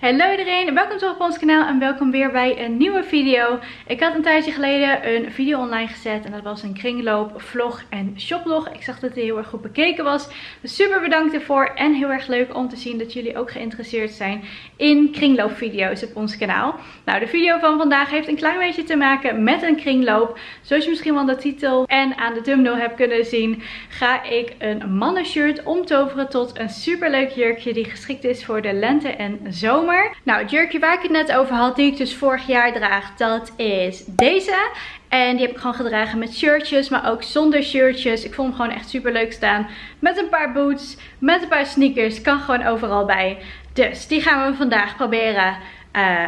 Hallo iedereen, welkom terug op ons kanaal en welkom weer bij een nieuwe video. Ik had een tijdje geleden een video online gezet en dat was een kringloop, vlog en shoplog. Ik zag dat het heel erg goed bekeken was, dus super bedankt ervoor en heel erg leuk om te zien dat jullie ook geïnteresseerd zijn in kringloopvideo's op ons kanaal. Nou, de video van vandaag heeft een klein beetje te maken met een kringloop. Zoals je misschien wel de titel en aan de thumbnail hebt kunnen zien, ga ik een mannenshirt omtoveren tot een super leuk jurkje die geschikt is voor de lente en zomer. Nou, het jurkje waar ik het net over had, die ik dus vorig jaar draag, dat is deze. En die heb ik gewoon gedragen met shirtjes, maar ook zonder shirtjes. Ik vond hem gewoon echt super leuk staan. Met een paar boots, met een paar sneakers. Kan gewoon overal bij. Dus die gaan we vandaag proberen uh,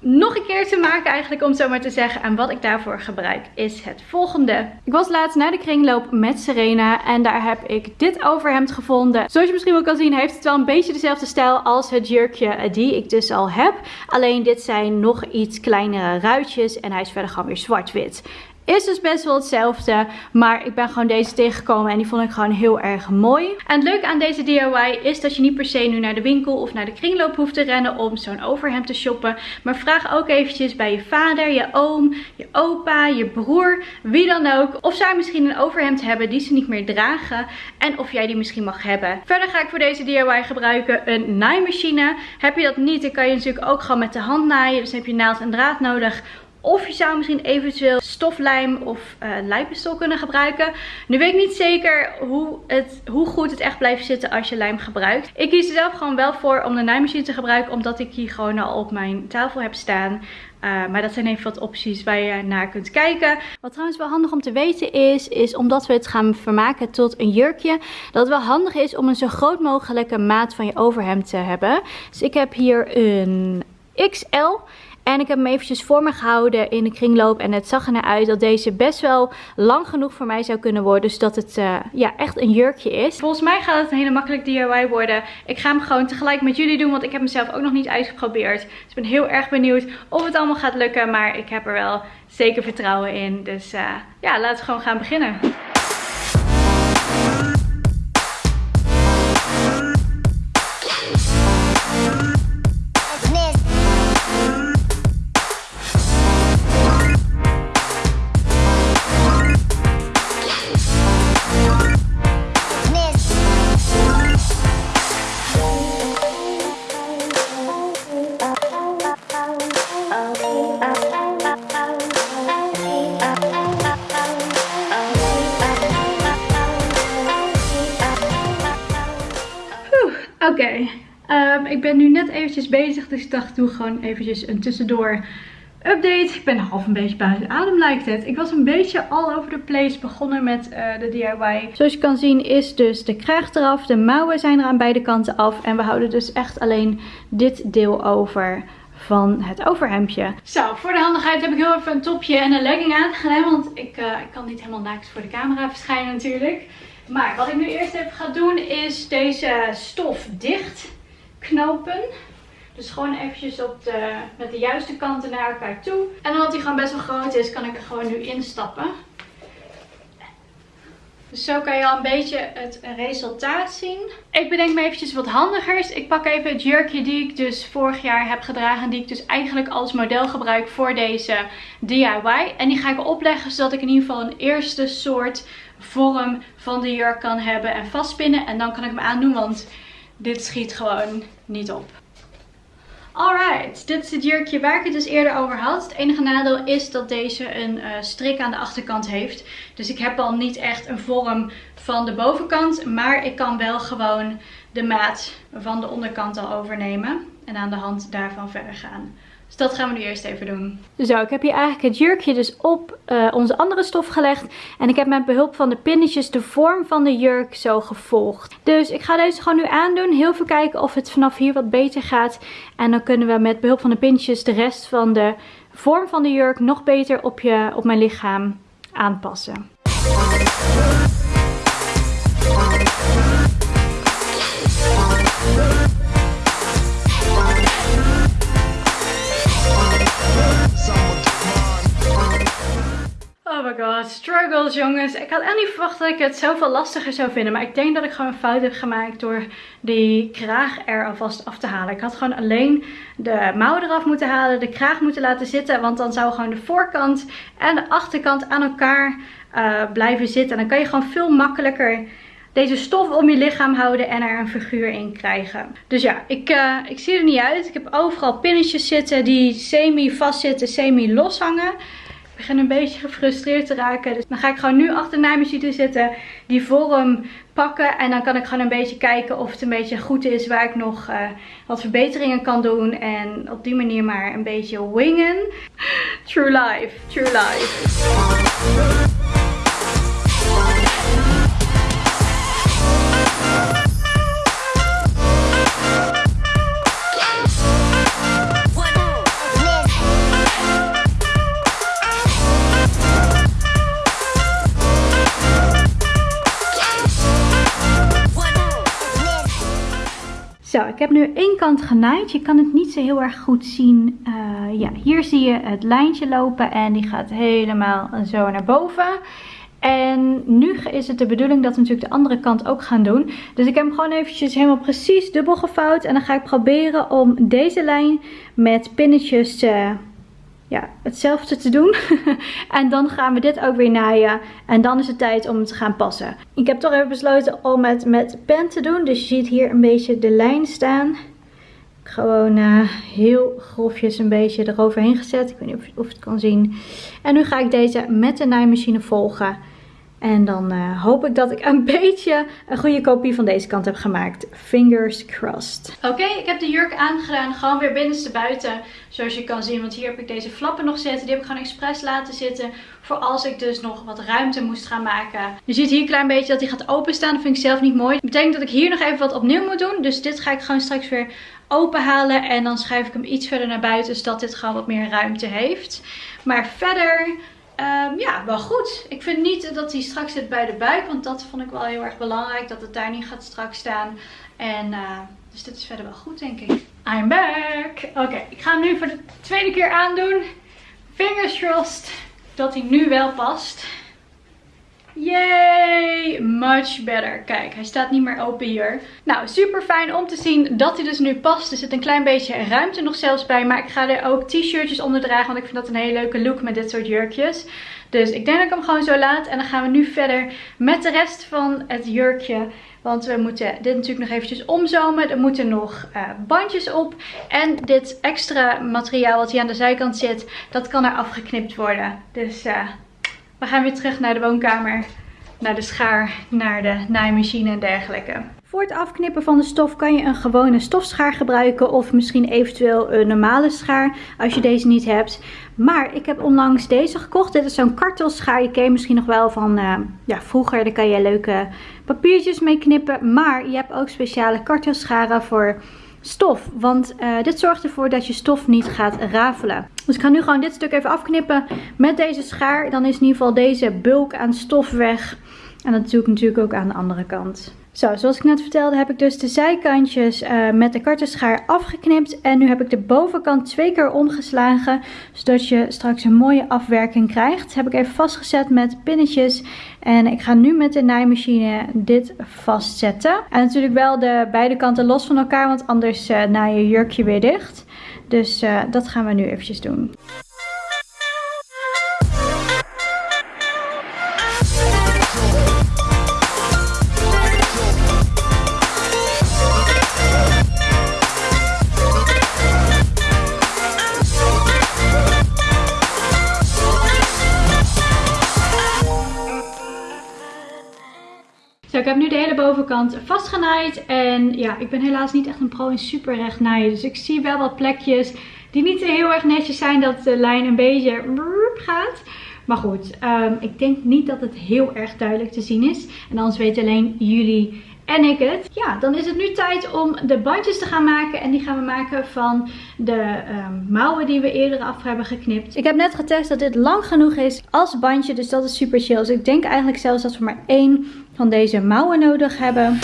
nog een keer te maken eigenlijk om zo maar te zeggen. En wat ik daarvoor gebruik is het volgende. Ik was laatst naar de kringloop met Serena en daar heb ik dit overhemd gevonden. Zoals je misschien wel kan zien heeft het wel een beetje dezelfde stijl als het jurkje die ik dus al heb. Alleen dit zijn nog iets kleinere ruitjes en hij is verder gewoon weer zwart-wit. Is dus best wel hetzelfde. Maar ik ben gewoon deze tegengekomen en die vond ik gewoon heel erg mooi. En het leuke aan deze DIY is dat je niet per se nu naar de winkel of naar de kringloop hoeft te rennen om zo'n overhemd te shoppen. Maar vraag ook eventjes bij je vader, je oom, je opa, je broer, wie dan ook. Of zij misschien een overhemd hebben die ze niet meer dragen. En of jij die misschien mag hebben. Verder ga ik voor deze DIY gebruiken een naaimachine. Heb je dat niet, dan kan je natuurlijk ook gewoon met de hand naaien. Dus heb je naald en draad nodig of je zou misschien eventueel stoflijm of uh, lijmpistool kunnen gebruiken. Nu weet ik niet zeker hoe, het, hoe goed het echt blijft zitten als je lijm gebruikt. Ik kies er zelf gewoon wel voor om de naaimachine te gebruiken. Omdat ik hier gewoon al op mijn tafel heb staan. Uh, maar dat zijn even wat opties waar je naar kunt kijken. Wat trouwens wel handig om te weten is, is omdat we het gaan vermaken tot een jurkje, dat het wel handig is om een zo groot mogelijke maat van je overhemd te hebben. Dus ik heb hier een XL. En ik heb hem eventjes voor me gehouden in de kringloop. En het zag er naar uit dat deze best wel lang genoeg voor mij zou kunnen worden. Dus dat het uh, ja, echt een jurkje is. Volgens mij gaat het een hele makkelijk DIY worden. Ik ga hem gewoon tegelijk met jullie doen. Want ik heb hem zelf ook nog niet uitgeprobeerd. Dus ik ben heel erg benieuwd of het allemaal gaat lukken. Maar ik heb er wel zeker vertrouwen in. Dus uh, ja, laten we gewoon gaan beginnen. Oké, ehm, ik ben nu net eventjes bezig, dus ik dacht doe gewoon eventjes een tussendoor update. Ik ben half een beetje buiten adem lijkt het. Ik was een beetje all over the place begonnen met uh, de DIY. Zoals je kan zien is dus de kraag eraf, de mouwen zijn er aan beide kanten af. En we houden dus echt alleen dit deel over van het overhemdje. Zo, voor de handigheid heb ik heel even een topje en een legging aangedaan. Want ik, uh, ik kan niet helemaal naakt voor de camera verschijnen natuurlijk. Maar wat ik nu eerst even ga doen is deze stof dicht knopen. Dus gewoon eventjes op de, met de juiste kanten naar elkaar toe. En omdat hij gewoon best wel groot is, kan ik er gewoon nu instappen. Dus zo kan je al een beetje het resultaat zien. Ik bedenk me eventjes wat handigers. Ik pak even het jurkje die ik dus vorig jaar heb gedragen. Die ik dus eigenlijk als model gebruik voor deze DIY. En die ga ik opleggen zodat ik in ieder geval een eerste soort vorm van de jurk kan hebben en vastpinnen. En dan kan ik hem aandoen, want dit schiet gewoon niet op. Alright, dit is het jurkje waar ik het dus eerder over had. Het enige nadeel is dat deze een uh, strik aan de achterkant heeft. Dus ik heb al niet echt een vorm van de bovenkant. Maar ik kan wel gewoon de maat van de onderkant al overnemen. En aan de hand daarvan verder gaan. Dus dat gaan we nu eerst even doen. Zo, ik heb hier eigenlijk het jurkje dus op uh, onze andere stof gelegd. En ik heb met behulp van de pinnetjes de vorm van de jurk zo gevolgd. Dus ik ga deze gewoon nu aandoen. Heel veel kijken of het vanaf hier wat beter gaat. En dan kunnen we met behulp van de pinnetjes de rest van de vorm van de jurk nog beter op, je, op mijn lichaam aanpassen. My god, struggles jongens. Ik had echt niet verwacht dat ik het zoveel lastiger zou vinden. Maar ik denk dat ik gewoon een fout heb gemaakt door die kraag er alvast af te halen. Ik had gewoon alleen de mouwen eraf moeten halen, de kraag moeten laten zitten. Want dan zou gewoon de voorkant en de achterkant aan elkaar uh, blijven zitten. En dan kan je gewoon veel makkelijker deze stof om je lichaam houden en er een figuur in krijgen. Dus ja, ik, uh, ik zie er niet uit. Ik heb overal pinnetjes zitten die semi vast zitten, semi los hangen. Ik begin een beetje gefrustreerd te raken. Dus dan ga ik gewoon nu achter naaimachine zitten, die vorm pakken. En dan kan ik gewoon een beetje kijken of het een beetje goed is waar ik nog uh, wat verbeteringen kan doen. En op die manier maar een beetje wingen. True life, true life. Nu één kant genaaid. Je kan het niet zo heel erg goed zien. Uh, ja, hier zie je het lijntje lopen en die gaat helemaal zo naar boven. En nu is het de bedoeling dat we natuurlijk de andere kant ook gaan doen. Dus ik heb hem gewoon eventjes helemaal precies dubbel gevouwd. En dan ga ik proberen om deze lijn met pinnetjes te ja, hetzelfde te doen. en dan gaan we dit ook weer naaien. En dan is het tijd om het te gaan passen. Ik heb toch even besloten om het met pen te doen. Dus je ziet hier een beetje de lijn staan. Gewoon uh, heel grofjes een beetje eroverheen gezet. Ik weet niet of of je het kan zien. En nu ga ik deze met de naaimachine volgen. En dan uh, hoop ik dat ik een beetje een goede kopie van deze kant heb gemaakt. Fingers crossed. Oké, ik heb de jurk aangedaan. Gewoon weer binnenste buiten. Zoals je kan zien. Want hier heb ik deze flappen nog zitten. Die heb ik gewoon expres laten zitten. Voor als ik dus nog wat ruimte moest gaan maken. Je ziet hier een klein beetje dat hij gaat openstaan. Dat vind ik zelf niet mooi. Dat betekent dat ik hier nog even wat opnieuw moet doen. Dus dit ga ik gewoon straks weer open halen. En dan schuif ik hem iets verder naar buiten. Zodat dit gewoon wat meer ruimte heeft. Maar verder Um, ja, wel goed. Ik vind niet dat hij straks zit bij de buik. Want dat vond ik wel heel erg belangrijk. Dat het daar niet gaat strak staan. En uh, dus dit is verder wel goed denk ik. I'm back. Oké, ik ga hem nu voor de tweede keer aandoen. Fingers crossed dat hij nu wel past. Yay! Much better. Kijk, hij staat niet meer open hier. Nou, super fijn om te zien dat hij dus nu past. Er zit een klein beetje ruimte nog zelfs bij. Maar ik ga er ook t-shirtjes onder dragen. Want ik vind dat een hele leuke look met dit soort jurkjes. Dus ik denk dat ik hem gewoon zo laat. En dan gaan we nu verder met de rest van het jurkje. Want we moeten dit natuurlijk nog eventjes omzomen. Er moeten nog uh, bandjes op. En dit extra materiaal wat hier aan de zijkant zit, dat kan er afgeknipt worden. Dus... Uh, we gaan weer terug naar de woonkamer, naar de schaar, naar de naaimachine en dergelijke. Voor het afknippen van de stof kan je een gewone stofschaar gebruiken of misschien eventueel een normale schaar als je deze niet hebt. Maar ik heb onlangs deze gekocht. Dit is zo'n kartelschaar. Je ken je misschien nog wel van uh, ja, vroeger. Daar kan je leuke papiertjes mee knippen. Maar je hebt ook speciale kartelscharen voor stof. Want uh, dit zorgt ervoor dat je stof niet gaat rafelen. Dus ik ga nu gewoon dit stuk even afknippen met deze schaar. Dan is in ieder geval deze bulk aan stof weg. En dat doe ik natuurlijk ook aan de andere kant. Zo, zoals ik net vertelde heb ik dus de zijkantjes uh, met de kartenschaar afgeknipt. En nu heb ik de bovenkant twee keer omgeslagen. Zodat je straks een mooie afwerking krijgt. Heb ik even vastgezet met pinnetjes. En ik ga nu met de naaimachine dit vastzetten. En natuurlijk wel de beide kanten los van elkaar. Want anders uh, naai je jurkje weer dicht. Dus uh, dat gaan we nu eventjes doen. Heb nu de hele bovenkant vastgenaaid. En ja, ik ben helaas niet echt een pro in super recht naaien. Dus ik zie wel wat plekjes die niet heel erg netjes zijn. Dat de lijn een beetje gaat. Maar goed, um, ik denk niet dat het heel erg duidelijk te zien is. En anders weten alleen jullie en ik het. Ja, dan is het nu tijd om de bandjes te gaan maken. En die gaan we maken van de um, mouwen die we eerder af hebben geknipt. Ik heb net getest dat dit lang genoeg is als bandje. Dus dat is super chill. Dus ik denk eigenlijk zelfs dat we maar één van deze mouwen nodig hebben.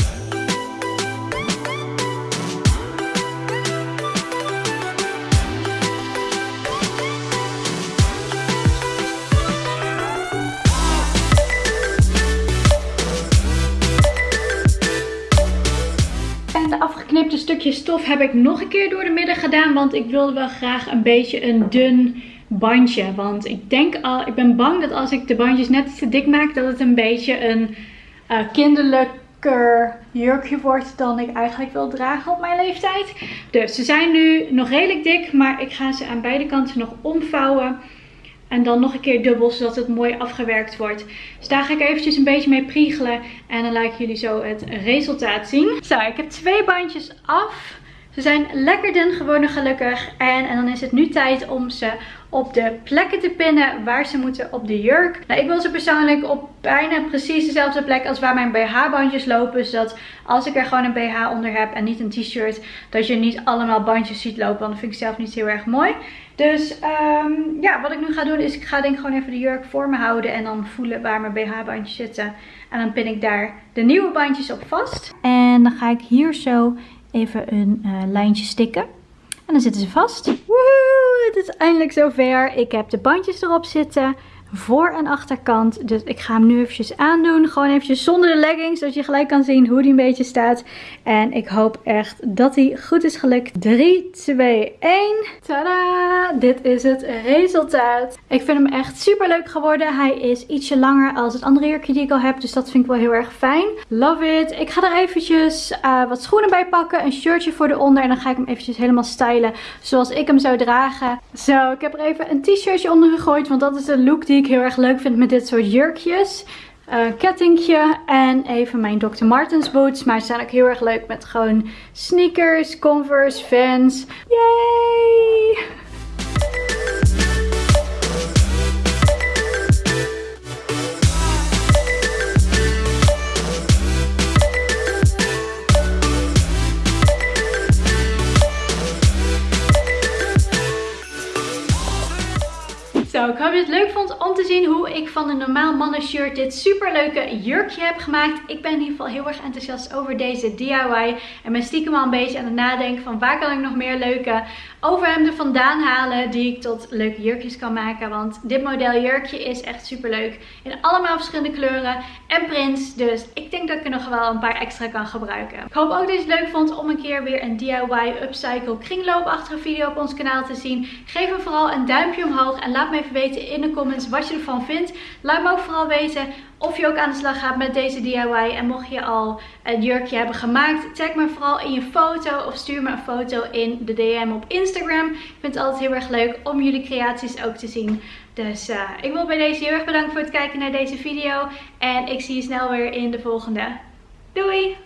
Stof heb ik nog een keer door de midden gedaan. Want ik wilde wel graag een beetje een dun bandje. Want ik denk al, ik ben bang dat als ik de bandjes net te dik maak, dat het een beetje een uh, kinderlijker jurkje wordt dan ik eigenlijk wil dragen op mijn leeftijd. Dus ze zijn nu nog redelijk dik, maar ik ga ze aan beide kanten nog omvouwen. En dan nog een keer dubbel, zodat het mooi afgewerkt wordt. Dus daar ga ik eventjes een beetje mee priegelen. En dan laat ik jullie zo het resultaat zien. Zo, ik heb twee bandjes af. Ze zijn lekker dun geworden gelukkig. En, en dan is het nu tijd om ze op de plekken te pinnen waar ze moeten op de jurk. Nou, ik wil ze persoonlijk op bijna precies dezelfde plek als waar mijn BH-bandjes lopen. Zodat als ik er gewoon een BH onder heb en niet een t-shirt, dat je niet allemaal bandjes ziet lopen. Want dat vind ik zelf niet heel erg mooi. Dus um, ja, wat ik nu ga doen is, ik ga denk ik gewoon even de jurk voor me houden. En dan voelen waar mijn BH-bandjes zitten. En dan pin ik daar de nieuwe bandjes op vast. En dan ga ik hier zo even een uh, lijntje stikken. En dan zitten ze vast. Woehoe, het is eindelijk zover. Ik heb de bandjes erop zitten voor- en achterkant. Dus ik ga hem nu eventjes aandoen. Gewoon eventjes zonder de leggings. Zodat je gelijk kan zien hoe die een beetje staat. En ik hoop echt dat hij goed is gelukt. 3, 2, 1. Tada! Dit is het resultaat. Ik vind hem echt super leuk geworden. Hij is ietsje langer als het andere jurkje die ik al heb. Dus dat vind ik wel heel erg fijn. Love it. Ik ga er eventjes uh, wat schoenen bij pakken. Een shirtje voor eronder. En dan ga ik hem eventjes helemaal stylen. Zoals ik hem zou dragen. Zo, ik heb er even een t-shirtje onder gegooid. Want dat is de look die ik heel erg leuk vind met dit soort jurkjes. Uh, kettingje en even mijn Dr. Martens boots. Maar ze zijn ook heel erg leuk met gewoon sneakers, converse, Vans. Yay! Shirt dit super leuke jurkje heb gemaakt. Ik ben in ieder geval heel erg enthousiast over deze DIY. En ben stiekem al een beetje aan het nadenken van waar kan ik nog meer leuke overhemden vandaan halen die ik tot leuke jurkjes kan maken. Want dit model jurkje is echt super leuk. In allemaal verschillende kleuren en prints. Dus ik denk dat ik er nog wel een paar extra kan gebruiken. Ik hoop ook dat je het leuk vond om een keer weer een DIY upcycle kringloopachtige video op ons kanaal te zien. Geef me vooral een duimpje omhoog en laat me even weten in de comments wat je ervan vindt. Laat me ook vooral weten of je ook aan de slag gaat met deze DIY. En mocht je al een jurkje hebben gemaakt, tag me vooral in je foto of stuur me een foto in de DM op Instagram. Ik vind het altijd heel erg leuk om jullie creaties ook te zien. Dus uh, ik wil bij deze heel erg bedanken voor het kijken naar deze video. En ik zie je snel weer in de volgende. Doei!